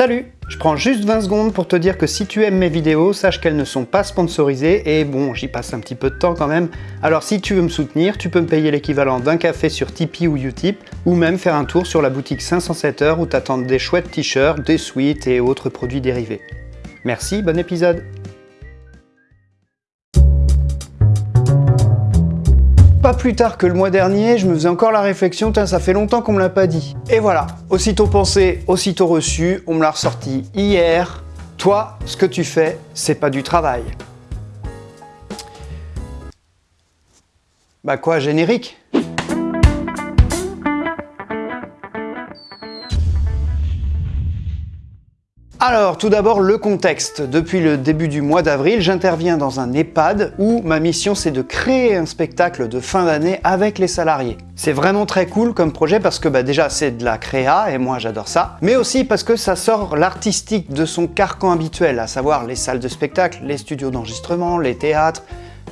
Salut Je prends juste 20 secondes pour te dire que si tu aimes mes vidéos, sache qu'elles ne sont pas sponsorisées et bon, j'y passe un petit peu de temps quand même. Alors si tu veux me soutenir, tu peux me payer l'équivalent d'un café sur Tipeee ou Utip ou même faire un tour sur la boutique 507 heures où t'attendent des chouettes t-shirts, des suites et autres produits dérivés. Merci, bon épisode Plus tard que le mois dernier, je me faisais encore la réflexion, ça fait longtemps qu'on me l'a pas dit. Et voilà, aussitôt pensé, aussitôt reçu, on me l'a ressorti hier. Toi, ce que tu fais, c'est pas du travail. Bah quoi, générique? Alors, tout d'abord, le contexte. Depuis le début du mois d'avril, j'interviens dans un EHPAD où ma mission c'est de créer un spectacle de fin d'année avec les salariés. C'est vraiment très cool comme projet parce que bah, déjà c'est de la créa et moi j'adore ça, mais aussi parce que ça sort l'artistique de son carcan habituel, à savoir les salles de spectacle, les studios d'enregistrement, les théâtres,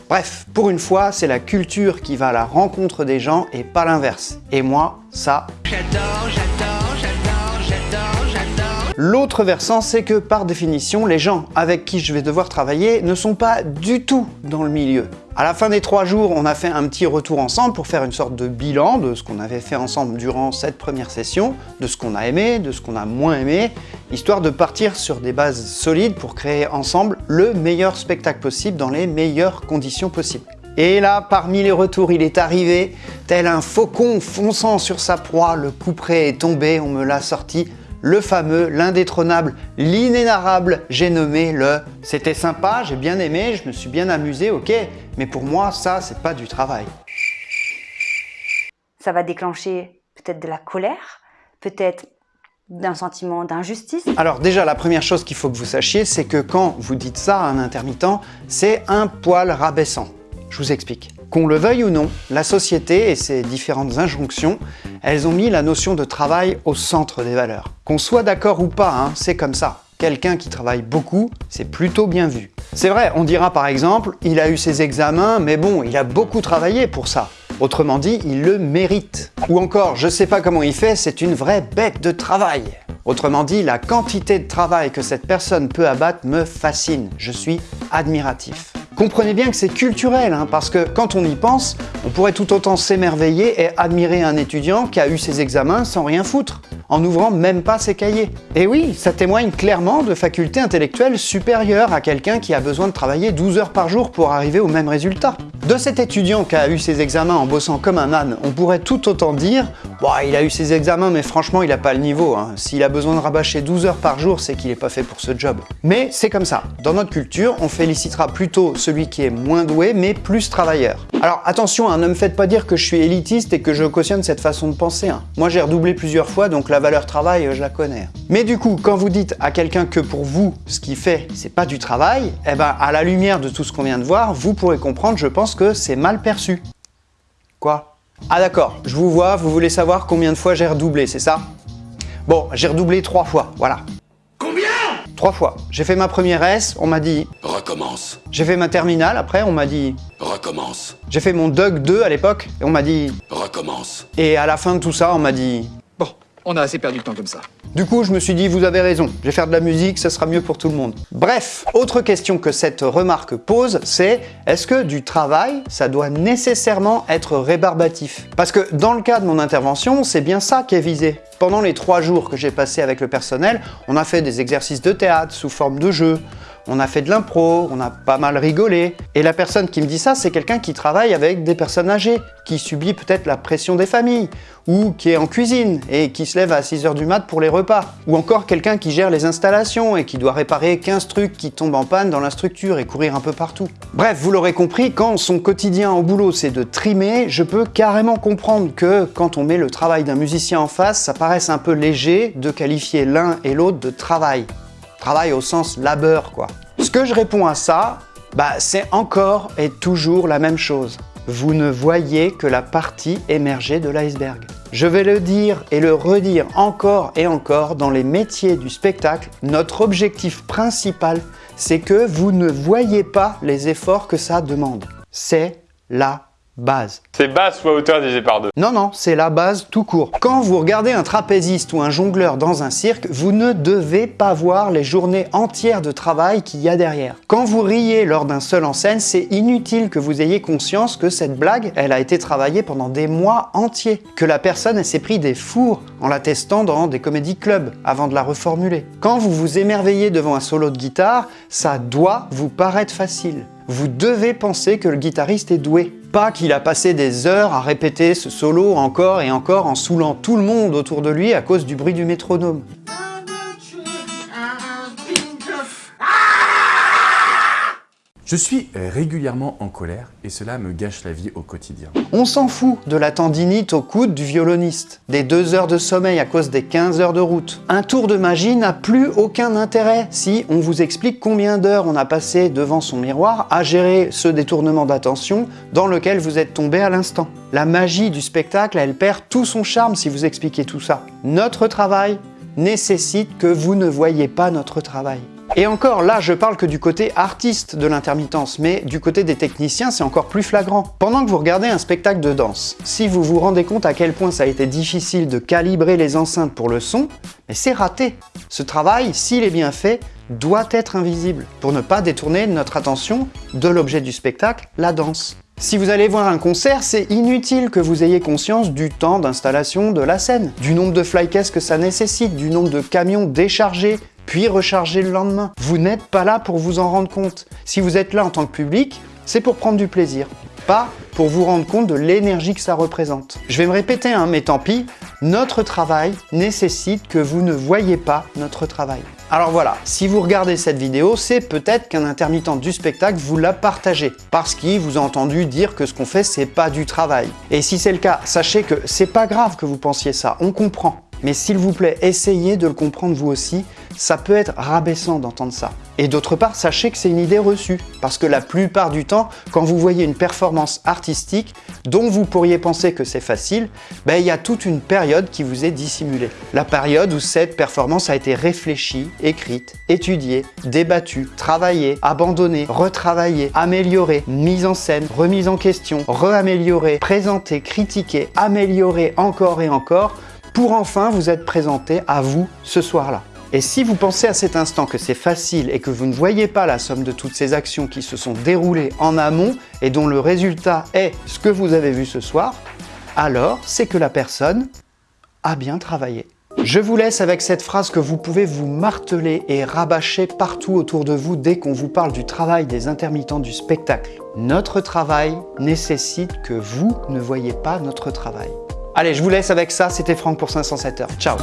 Bref, pour une fois, c'est la culture qui va à la rencontre des gens et pas l'inverse. Et moi, ça... J'adore, j'adore, L'autre versant, c'est que par définition, les gens avec qui je vais devoir travailler ne sont pas du tout dans le milieu. À la fin des trois jours, on a fait un petit retour ensemble pour faire une sorte de bilan de ce qu'on avait fait ensemble durant cette première session, de ce qu'on a aimé, de ce qu'on a moins aimé, histoire de partir sur des bases solides pour créer ensemble le meilleur spectacle possible dans les meilleures conditions possibles. Et là, parmi les retours, il est arrivé, tel un faucon fonçant sur sa proie, le couperet est tombé, on me l'a sorti le fameux, l'indétrônable, l'inénarrable, j'ai nommé le « c'était sympa, j'ai bien aimé, je me suis bien amusé, ok, mais pour moi, ça, c'est pas du travail ». Ça va déclencher peut-être de la colère, peut-être d'un sentiment d'injustice Alors déjà, la première chose qu'il faut que vous sachiez, c'est que quand vous dites ça à un intermittent, c'est un poil rabaissant. Je vous explique. Qu'on le veuille ou non, la société et ses différentes injonctions, elles ont mis la notion de travail au centre des valeurs. Qu'on soit d'accord ou pas, hein, c'est comme ça. Quelqu'un qui travaille beaucoup, c'est plutôt bien vu. C'est vrai, on dira par exemple, il a eu ses examens, mais bon, il a beaucoup travaillé pour ça. Autrement dit, il le mérite. Ou encore, je sais pas comment il fait, c'est une vraie bête de travail. Autrement dit, la quantité de travail que cette personne peut abattre me fascine. Je suis admiratif. Comprenez bien que c'est culturel, hein, parce que quand on y pense, on pourrait tout autant s'émerveiller et admirer un étudiant qui a eu ses examens sans rien foutre, en n'ouvrant même pas ses cahiers. Et oui, ça témoigne clairement de facultés intellectuelles supérieures à quelqu'un qui a besoin de travailler 12 heures par jour pour arriver au même résultat. De cet étudiant qui a eu ses examens en bossant comme un âne, on pourrait tout autant dire bah, il a eu ses examens, mais franchement, il n'a pas le niveau. Hein. S'il a besoin de rabâcher 12 heures par jour, c'est qu'il n'est pas fait pour ce job. Mais c'est comme ça. Dans notre culture, on félicitera plutôt celui qui est moins doué, mais plus travailleur. Alors attention, hein, ne me faites pas dire que je suis élitiste et que je cautionne cette façon de penser. Hein. Moi, j'ai redoublé plusieurs fois, donc la valeur travail, je la connais. Mais du coup, quand vous dites à quelqu'un que pour vous, ce qu'il fait, c'est pas du travail, eh ben, à la lumière de tout ce qu'on vient de voir, vous pourrez comprendre, je pense que c'est mal perçu. Quoi? Ah d'accord, je vous vois, vous voulez savoir combien de fois j'ai redoublé, c'est ça? Bon, j'ai redoublé trois fois, voilà. Trois fois. J'ai fait ma première S, on m'a dit... Recommence. J'ai fait ma terminale, après on m'a dit... Recommence. J'ai fait mon Doug 2 à l'époque, et on m'a dit... Recommence. Et à la fin de tout ça, on m'a dit... On a assez perdu de temps comme ça. Du coup, je me suis dit, vous avez raison, je vais faire de la musique, ça sera mieux pour tout le monde. Bref, autre question que cette remarque pose, c'est est-ce que du travail, ça doit nécessairement être rébarbatif? Parce que dans le cas de mon intervention, c'est bien ça qui est visé. Pendant les trois jours que j'ai passé avec le personnel, on a fait des exercices de théâtre sous forme de jeu, on a fait de l'impro, on a pas mal rigolé. Et la personne qui me dit ça, c'est quelqu'un qui travaille avec des personnes âgées, qui subit peut-être la pression des familles, ou qui est en cuisine et qui se lève à 6h du mat pour les repas. Ou encore quelqu'un qui gère les installations et qui doit réparer 15 trucs qui tombent en panne dans la structure et courir un peu partout. Bref, vous l'aurez compris, quand son quotidien au boulot c'est de trimer, je peux carrément comprendre que quand on met le travail d'un musicien en face, ça paraisse un peu léger de qualifier l'un et l'autre de travail. Travail au sens labeur, quoi. Ce que je réponds à ça, bah, c'est encore et toujours la même chose. Vous ne voyez que la partie émergée de l'iceberg. Je vais le dire et le redire encore et encore, dans les métiers du spectacle, notre objectif principal, c'est que vous ne voyez pas les efforts que ça demande. C'est la base. C'est base fois hauteur divisé par 2. Non, non, c'est la base tout court. Quand vous regardez un trapéziste ou un jongleur dans un cirque, vous ne devez pas voir les journées entières de travail qu'il y a derrière. Quand vous riez lors d'un seul en scène, c'est inutile que vous ayez conscience que cette blague, elle a été travaillée pendant des mois entiers, que la personne s'est pris des fours en la testant dans des comédie clubs avant de la reformuler. Quand vous vous émerveillez devant un solo de guitare, ça doit vous paraître facile. Vous devez penser que le guitariste est doué. Pas qu'il a passé des heures à répéter ce solo encore et encore en saoulant tout le monde autour de lui à cause du bruit du métronome. Je suis régulièrement en colère et cela me gâche la vie au quotidien. On s'en fout de la tendinite au coude du violoniste, des deux heures de sommeil à cause des 15 heures de route. Un tour de magie n'a plus aucun intérêt si on vous explique combien d'heures on a passé devant son miroir à gérer ce détournement d'attention dans lequel vous êtes tombé à l'instant. La magie du spectacle, elle perd tout son charme si vous expliquez tout ça. Notre travail nécessite que vous ne voyez pas notre travail. Et encore, là, je parle que du côté artiste de l'intermittence, mais du côté des techniciens, c'est encore plus flagrant. Pendant que vous regardez un spectacle de danse, si vous vous rendez compte à quel point ça a été difficile de calibrer les enceintes pour le son, mais c'est raté. Ce travail, s'il est bien fait, doit être invisible, pour ne pas détourner notre attention de l'objet du spectacle, la danse. Si vous allez voir un concert, c'est inutile que vous ayez conscience du temps d'installation de la scène, du nombre de flycases que ça nécessite, du nombre de camions déchargés, puis recharger le lendemain. Vous n'êtes pas là pour vous en rendre compte. Si vous êtes là en tant que public, c'est pour prendre du plaisir, pas pour vous rendre compte de l'énergie que ça représente. Je vais me répéter, hein, mais tant pis, notre travail nécessite que vous ne voyez pas notre travail. Alors voilà, si vous regardez cette vidéo, c'est peut-être qu'un intermittent du spectacle vous l'a partagé, parce qu'il vous a entendu dire que ce qu'on fait, c'est pas du travail. Et si c'est le cas, sachez que c'est pas grave que vous pensiez ça, on comprend. Mais s'il vous plaît, essayez de le comprendre vous aussi, ça peut être rabaissant d'entendre ça. Et d'autre part, sachez que c'est une idée reçue, parce que la plupart du temps, quand vous voyez une performance artistique dont vous pourriez penser que c'est facile, ben, il y a toute une période qui vous est dissimulée. La période où cette performance a été réfléchie, écrite, étudiée, débattue, travaillée, abandonnée, retravaillée, améliorée, mise en scène, remise en question, re-améliorée, présentée, critiquée, améliorée encore et encore, pour enfin vous être présenté à vous ce soir-là. Et si vous pensez à cet instant que c'est facile et que vous ne voyez pas la somme de toutes ces actions qui se sont déroulées en amont et dont le résultat est ce que vous avez vu ce soir, alors c'est que la personne a bien travaillé. Je vous laisse avec cette phrase que vous pouvez vous marteler et rabâcher partout autour de vous dès qu'on vous parle du travail des intermittents du spectacle. Notre travail nécessite que vous ne voyez pas notre travail. Allez, je vous laisse avec ça, c'était Franck pour 507 heures. Ciao.